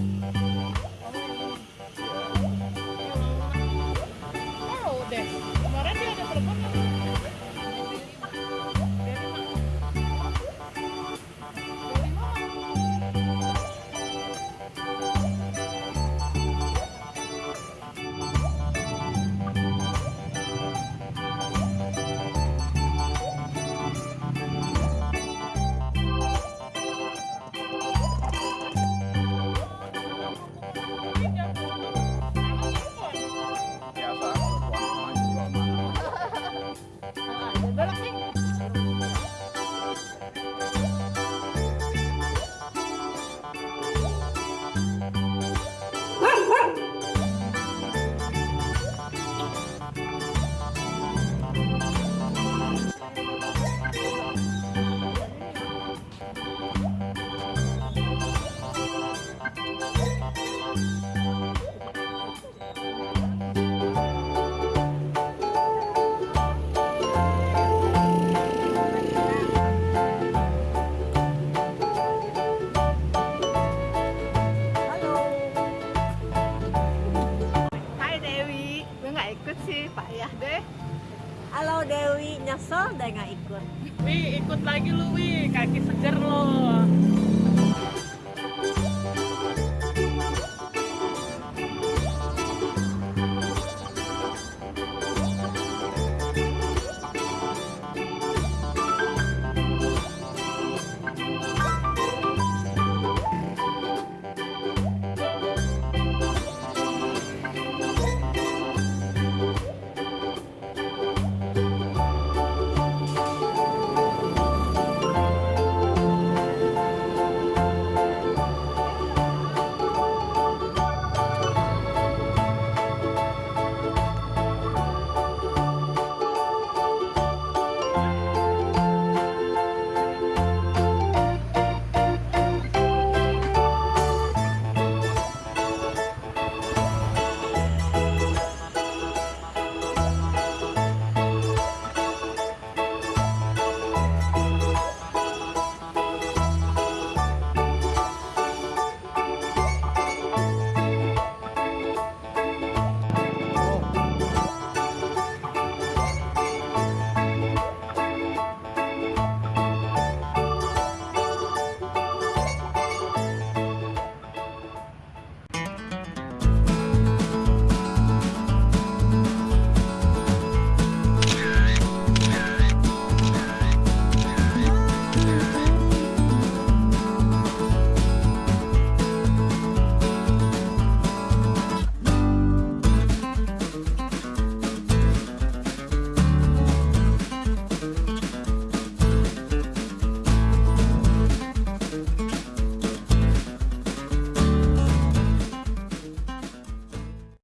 Música Galaxy. Deh. Halo Dewi, nyesel deh nggak ikut. Wi, ikut lagi lu, Wi. Kaki seger lo.